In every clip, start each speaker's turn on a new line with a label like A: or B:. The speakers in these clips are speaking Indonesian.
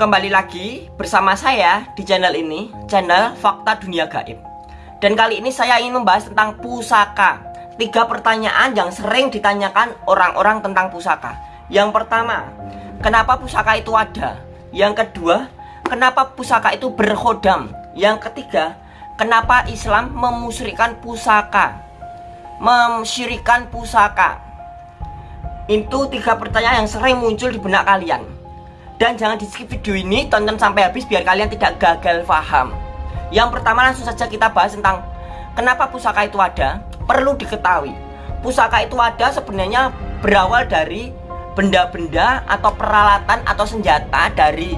A: Kembali lagi bersama saya di channel ini, channel Fakta Dunia Gaib. Dan kali ini saya ingin membahas tentang pusaka. Tiga pertanyaan yang sering ditanyakan orang-orang tentang pusaka. Yang pertama, kenapa pusaka itu ada? Yang kedua, kenapa pusaka itu berhodam? Yang ketiga, kenapa Islam memusyrikan pusaka? Memsyirikan pusaka. Itu tiga pertanyaan yang sering muncul di benak kalian. Dan jangan di skip video ini, tonton sampai habis biar kalian tidak gagal paham. Yang pertama langsung saja kita bahas tentang kenapa pusaka itu ada. Perlu diketahui, pusaka itu ada sebenarnya berawal dari benda-benda atau peralatan atau senjata dari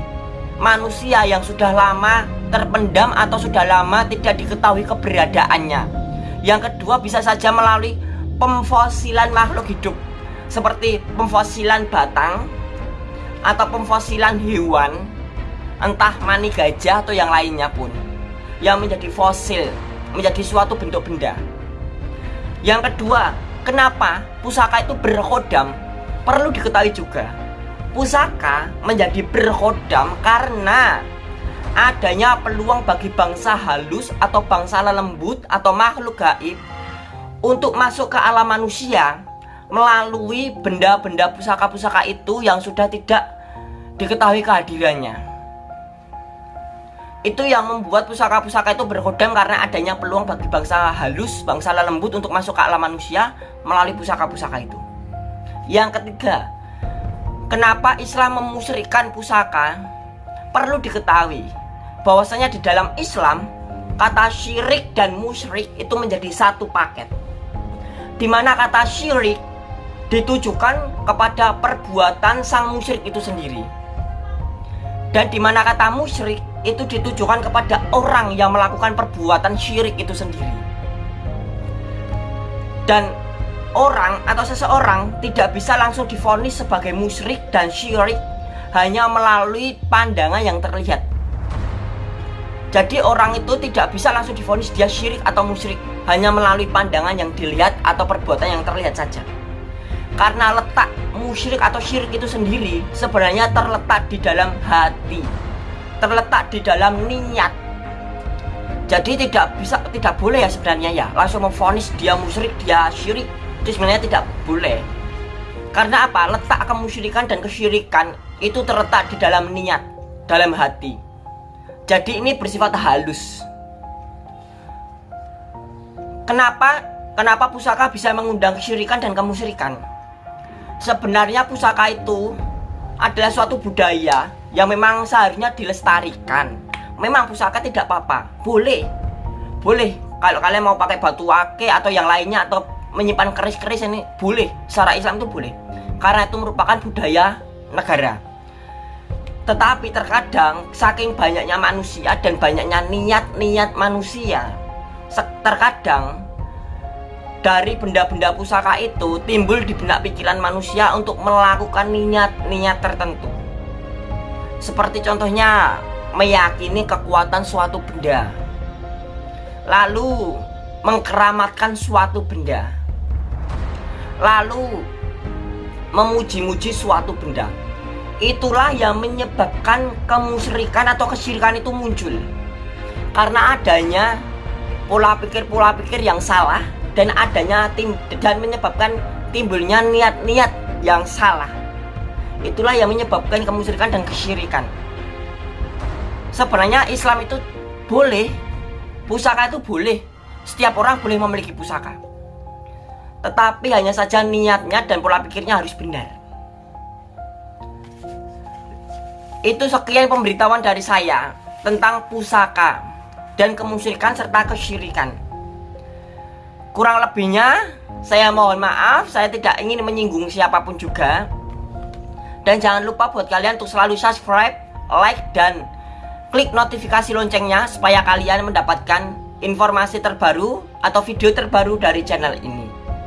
A: manusia yang sudah lama terpendam atau sudah lama tidak diketahui keberadaannya. Yang kedua bisa saja melalui pemfosilan makhluk hidup seperti pemfosilan batang, atau pemfosilan hewan entah mani gajah atau yang lainnya pun yang menjadi fosil menjadi suatu bentuk benda. Yang kedua kenapa pusaka itu berhodam perlu diketahui juga pusaka menjadi berhodam karena adanya peluang bagi bangsa halus atau bangsa lembut atau makhluk gaib untuk masuk ke alam manusia melalui benda-benda pusaka-pusaka itu yang sudah tidak diketahui kehadirannya. Itu yang membuat pusaka-pusaka itu berhodam karena adanya peluang bagi bangsa halus, bangsa lembut untuk masuk ke alam manusia melalui pusaka-pusaka itu. Yang ketiga, kenapa Islam memusyrikan pusaka? Perlu diketahui bahwasanya di dalam Islam kata syirik dan musyrik itu menjadi satu paket. Di mana kata syirik ditujukan kepada perbuatan sang musyrik itu sendiri. Dan di mana kata musyrik itu ditujukan kepada orang yang melakukan perbuatan syirik itu sendiri. Dan orang atau seseorang tidak bisa langsung difonis sebagai musyrik dan syirik hanya melalui pandangan yang terlihat. Jadi orang itu tidak bisa langsung difonis dia syirik atau musyrik hanya melalui pandangan yang dilihat atau perbuatan yang terlihat saja. Karena letak musyrik atau syirik itu sendiri sebenarnya terletak di dalam hati. Terletak di dalam niat. Jadi tidak bisa tidak boleh ya sebenarnya ya langsung memfonis dia musyrik, dia syirik. Itu sebenarnya tidak boleh. Karena apa? Letak kemusyrikan dan kesyirikan itu terletak di dalam niat, dalam hati. Jadi ini bersifat halus. Kenapa kenapa pusaka bisa mengundang kesyirikan dan kemusyrikan? Sebenarnya pusaka itu adalah suatu budaya yang memang seharusnya dilestarikan. Memang pusaka tidak apa-apa. Boleh. Boleh. Kalau kalian mau pakai batu ake atau yang lainnya atau menyimpan keris-keris ini boleh. Secara Islam itu boleh. Karena itu merupakan budaya negara. Tetapi terkadang saking banyaknya manusia dan banyaknya niat-niat manusia terkadang dari benda-benda pusaka itu timbul di benak pikiran manusia untuk melakukan niat-niat tertentu. Seperti contohnya meyakini kekuatan suatu benda. Lalu mengkeramatkan suatu benda. Lalu memuji-muji suatu benda. Itulah yang menyebabkan kemusyrikan atau kesyirikan itu muncul. Karena adanya pola pikir-pola pikir yang salah dan adanya tim dan menyebabkan timbulnya niat-niat yang salah. Itulah yang menyebabkan kemusyrikan dan kesyirikan. Sebenarnya Islam itu boleh, pusaka itu boleh. Setiap orang boleh memiliki pusaka. Tetapi hanya saja niatnya dan pola pikirnya harus benar. Itu sekian pemberitahuan dari saya tentang pusaka dan kemusyrikan serta kesyirikan. Kurang lebihnya saya mohon maaf Saya tidak ingin menyinggung siapa pun juga. Dan jangan lupa buat kalian untuk selalu subscribe Like dan klik notifikasi loncengnya Supaya kalian mendapatkan informasi terbaru Atau video terbaru dari channel ini